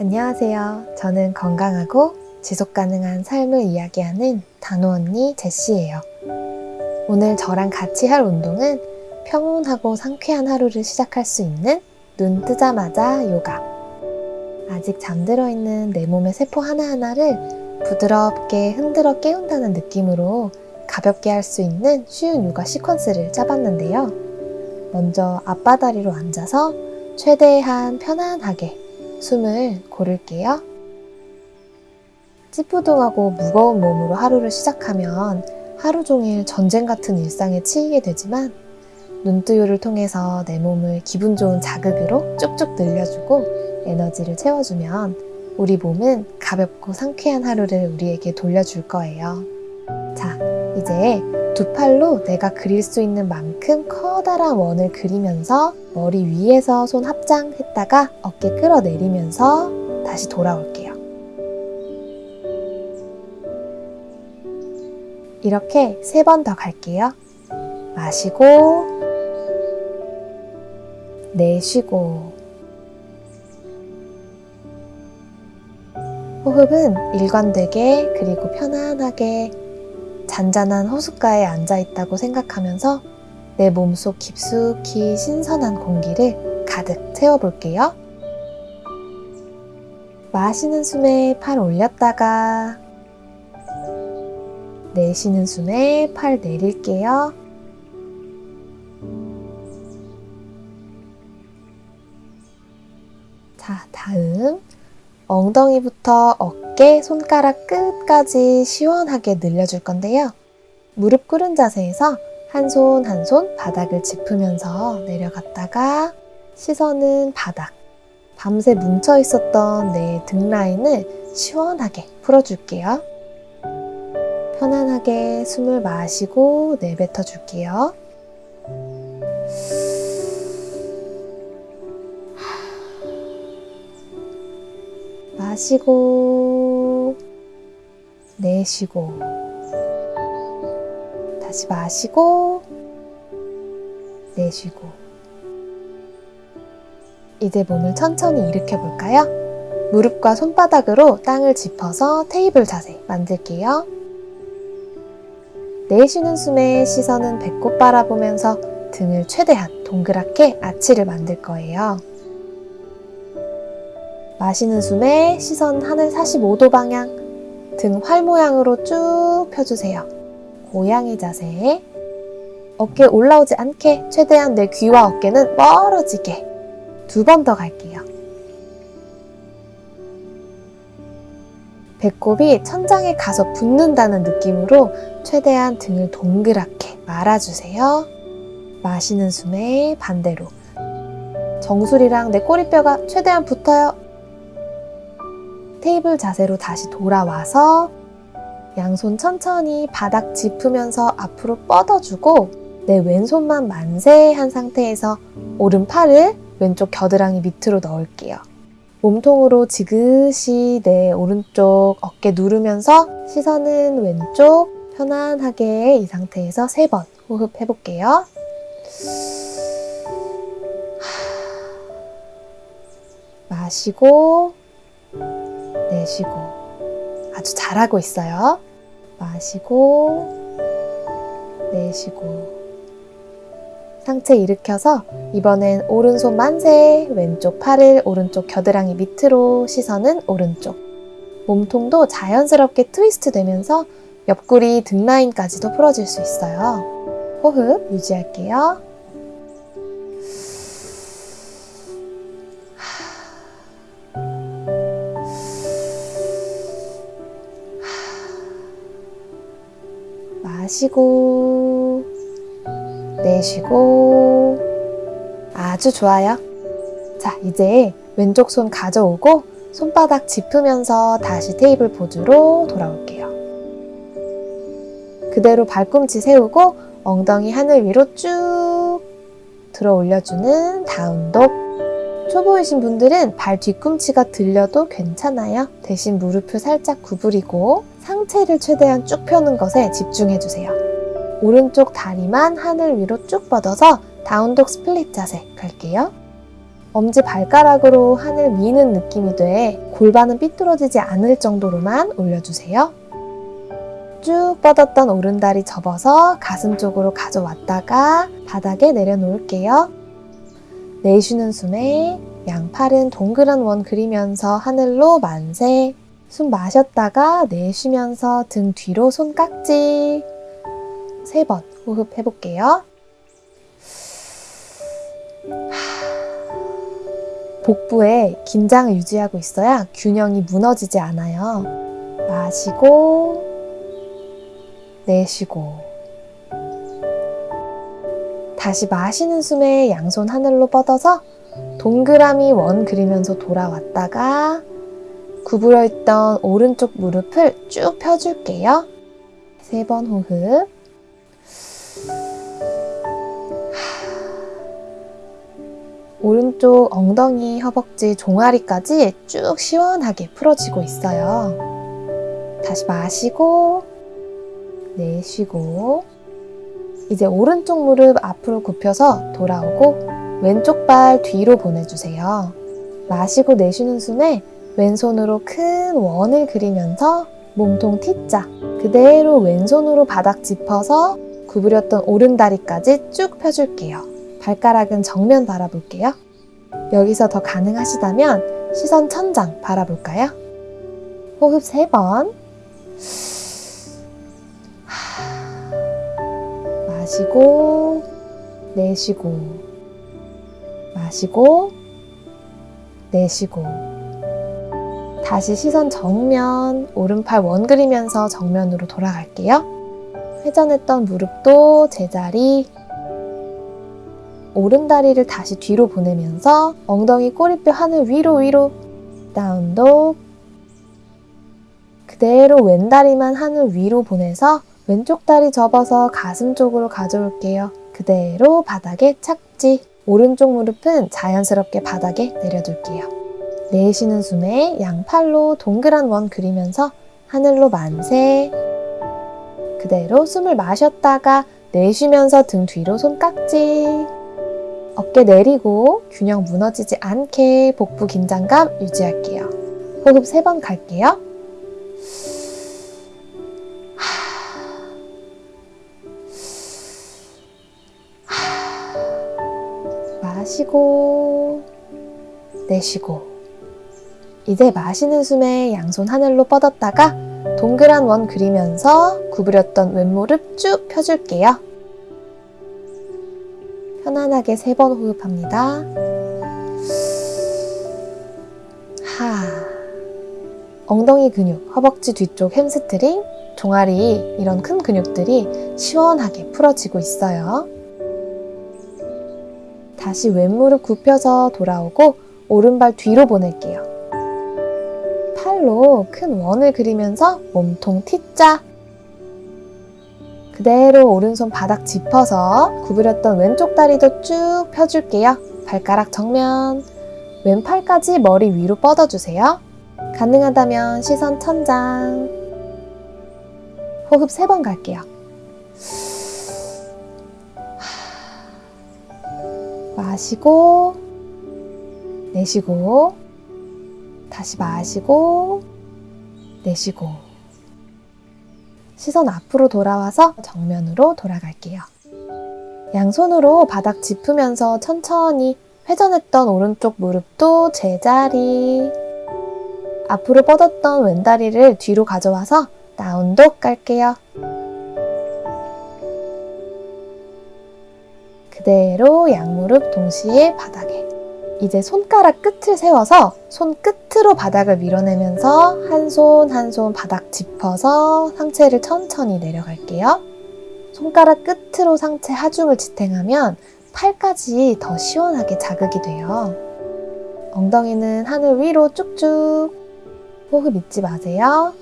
안녕하세요. 저는 건강하고 지속 가능한 삶을 이야기하는 단호 언니 제시예요. 오늘 저랑 같이 할 운동은 평온하고 상쾌한 하루를 시작할 수 있는 눈 뜨자마자 요가. 아직 잠들어 있는 내 몸의 세포 하나하나를 부드럽게 흔들어 깨운다는 느낌으로 가볍게 할 수 있는 쉬운 요가 시퀀스를 짜봤는데요. 먼저 앞바다리로 앉아서 최대한 편안하게 숨을 고를게요. 찌뿌둥하고 무거운 몸으로 하루를 시작하면 하루 종일 전쟁 같은 일상에 치이게 되지만 눈뜨유를 통해서 내 몸을 기분 좋은 자극으로 쭉쭉 늘려주고 에너지를 채워주면 우리 몸은 가볍고 상쾌한 하루를 우리에게 돌려줄 거예요. 자, 이제 두 팔로 내가 그릴 수 있는 만큼 커다란 원을 그리면서 머리 위에서 손 합장 했다가 어깨 끌어내리면서 다시 돌아올게요. 이렇게 세 번 더 갈게요. 마시고, 내쉬고, 호흡은 일관되게 그리고 편안하게 잔잔한 호숫가에 앉아 있다고 생각하면서 내 몸속 깊숙이 신선한 공기를 가득 채워볼게요. 마시는 숨에 팔 올렸다가 내쉬는 숨에 팔 내릴게요. 엉덩이부터 어깨, 손가락 끝까지 시원하게 늘려줄 건데요. 무릎 꿇은 자세에서 한손 한 손 바닥을 짚으면서 내려갔다가 시선은 바닥. 밤새 뭉쳐 있었던 내 등 라인을 시원하게 풀어줄게요. 편안하게 숨을 마시고 내뱉어 줄게요. 마시고 내쉬고 다시 마시고 내쉬고 이제 몸을 천천히 일으켜 볼까요? 무릎과 손바닥으로 땅을 짚어서 테이블 자세 만들게요. 내쉬는 숨에 시선은 배꼽 바라보면서 등을 최대한 동그랗게 아치를 만들 거예요. 마시는 숨에 시선 하늘 45도 방향, 등 활 모양으로 쭉 펴주세요. 고양이 자세. 어깨 올라오지 않게 최대한 내 귀와 어깨는 멀어지게 두 번 더 갈게요. 배꼽이 천장에 가서 붙는다는 느낌으로 최대한 등을 동그랗게 말아주세요. 마시는 숨에 반대로. 정수리랑 내 꼬리뼈가 최대한 붙어요. 테이블 자세로 다시 돌아와서 양손 천천히 바닥 짚으면서 앞으로 뻗어주고 내 왼손만 만세한 상태에서 오른팔을 왼쪽 겨드랑이 밑으로 넣을게요. 몸통으로 지그시 내 오른쪽 어깨 누르면서 시선은 왼쪽 편안하게 이 상태에서 세 번 호흡 해 볼게요. 마시고 내쉬고 아주 잘하고 있어요. 마시고 내쉬고 상체 일으켜서 이번엔 오른손 만세 왼쪽 팔을 오른쪽 겨드랑이 밑으로 시선은 오른쪽 몸통도 자연스럽게 트위스트 되면서 옆구리 등 라인까지도 풀어질 수 있어요. 호흡 유지할게요. 마시고 내쉬고 아주 좋아요. 자, 이제 왼쪽 손 가져오고 손바닥 짚으면서 다시 테이블 포즈로 돌아올게요. 그대로 발꿈치 세우고 엉덩이 하늘 위로 쭉 들어 올려주는 다운독. 초보이신 분들은 발 뒤꿈치가 들려도 괜찮아요. 대신 무릎을 살짝 구부리고 상체를 최대한 쭉 펴는 것에 집중해주세요. 오른쪽 다리만 하늘 위로 쭉 뻗어서 down dog split 자세 갈게요. 엄지 발가락으로 하늘 미는 느낌이되 골반은 삐뚤어지지 않을 정도로만 올려주세요. 쭉 뻗었던 오른다리 접어서 가슴 쪽으로 가져왔다가 바닥에 내려놓을게요. 내쉬는 숨에 양팔은 동그란 원 그리면서 하늘로 만세. 숨 마셨다가 내쉬면서 등 뒤로 손깍지. 세 번 호흡 해볼게요. 복부에 긴장을 유지하고 있어야 균형이 무너지지 않아요. 마시고, 내쉬고. 다시 마시는 숨에 양손 하늘로 뻗어서 동그라미 원 그리면서 돌아왔다가 구부러 있던 오른쪽 무릎을 쭉 펴줄게요. 세 번 호흡. 오른쪽 엉덩이, 허벅지, 종아리까지 쭉 시원하게 풀어지고 있어요. 다시 마시고, 내쉬고, 이제 오른쪽 무릎 앞으로 굽혀서 돌아오고, 왼쪽 발 뒤로 보내주세요. 마시고 내쉬는 숨에 왼손으로 큰 원을 그리면서 몸통 T자, 그대로 왼손으로 바닥 짚어서 구부렸던 오른다리까지 쭉 펴줄게요. 발가락은 정면 바라볼게요. 여기서 더 가능하시다면 시선 천장 바라볼까요? 호흡 세 번. 마시고, 내쉬고, 마시고, 내쉬고. 다시 시선 정면, 오른팔 원 그리면서 정면으로 돌아갈게요. 회전했던 무릎도 제자리, 오른다리를 다시 뒤로 보내면서 엉덩이 꼬리뼈 하늘 위로 위로 다운독 그대로 왼다리만 하늘 위로 보내서 왼쪽 다리 접어서 가슴 쪽으로 가져올게요. 그대로 바닥에 착지 오른쪽 무릎은 자연스럽게 바닥에 내려둘게요. 내쉬는 숨에 양팔로 동그란 원 그리면서 하늘로 만세 그대로 숨을 마셨다가 내쉬면서 등 뒤로 손깍지 어깨 내리고 균형 무너지지 않게 복부 긴장감 유지할게요. 호흡 세 번 갈게요. 마시고 내쉬고 이제 마시는 숨에 양손 하늘로 뻗었다가 동그란 원 그리면서 구부렸던 왼무릎 쭉 펴줄게요. 편안하게 세 번 호흡합니다. 하. 엉덩이 근육, 허벅지 뒤쪽 햄스트링, 종아리 이런 큰 근육들이 시원하게 풀어지고 있어요. 다시 왼무릎 굽혀서 돌아오고 오른발 뒤로 보낼게요. 팔로 큰 원을 그리면서 몸통 T자 그대로 오른손 바닥 짚어서 구부렸던 왼쪽 다리도 쭉 펴줄게요. 발가락 정면, 왼팔까지 머리 위로 뻗어주세요. 가능하다면 시선 천장. 호흡 세 번 갈게요. 마시고, 내쉬고, 다시 마시고, 내쉬고. 시선 앞으로 돌아와서 정면으로 돌아갈게요. 양손으로 바닥 짚으면서 천천히 회전했던 오른쪽 무릎도 제자리. 앞으로 뻗었던 왼다리를 뒤로 가져와서 다운독 깔게요. 그대로 양무릎 동시에 바닥에. 이제 손가락 끝을 세워서 손 끝으로 바닥을 밀어내면서 한손 한 손 바닥 짚어서 상체를 천천히 내려갈게요. 손가락 끝으로 상체 하중을 지탱하면 팔까지 더 시원하게 자극이 돼요. 엉덩이는 하늘 위로 쭉쭉 호흡 잊지 마세요.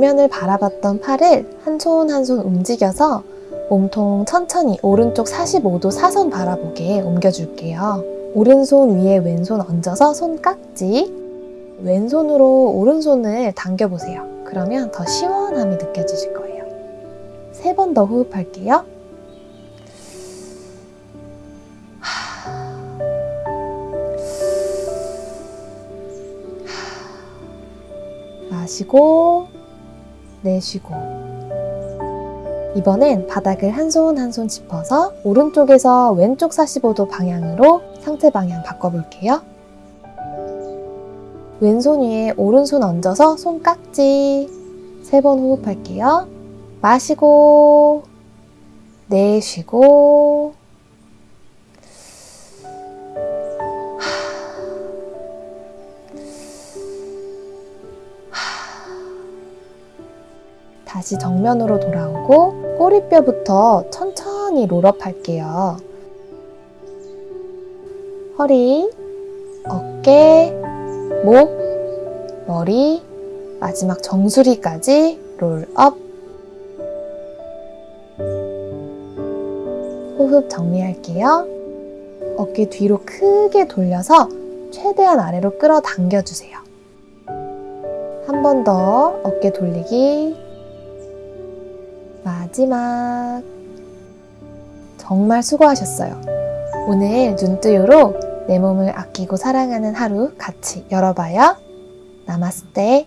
정면을 바라봤던 팔을 한손 한 손 움직여서 몸통 천천히 오른쪽 45도 사선 바라보게 옮겨줄게요. 오른손 위에 왼손 얹어서 손깍지 왼손으로 오른손을 당겨보세요. 그러면 더 시원함이 느껴지실 거예요. 세 번 더 호흡할게요. 마시고 내쉬고 이번엔 바닥을 한 손 한 손 짚어서 오른쪽에서 왼쪽 45도 방향으로 상체 방향 바꿔볼게요. 왼손 위에 오른손 얹어서 손깍지 세 번 호흡할게요. 마시고 내쉬고 다시 정면으로 돌아오고 꼬리뼈부터 천천히 롤업 할게요. 허리, 어깨, 목, 머리, 마지막 정수리까지 롤업. 호흡 정리할게요. 어깨 뒤로 크게 돌려서 최대한 아래로 끌어당겨 주세요. 한 번 더 어깨 돌리기. 마지막. 정말 수고하셨어요. 오늘 눈뜨유로 내 몸을 아끼고 사랑하는 하루 같이 열어봐요. 나마스테.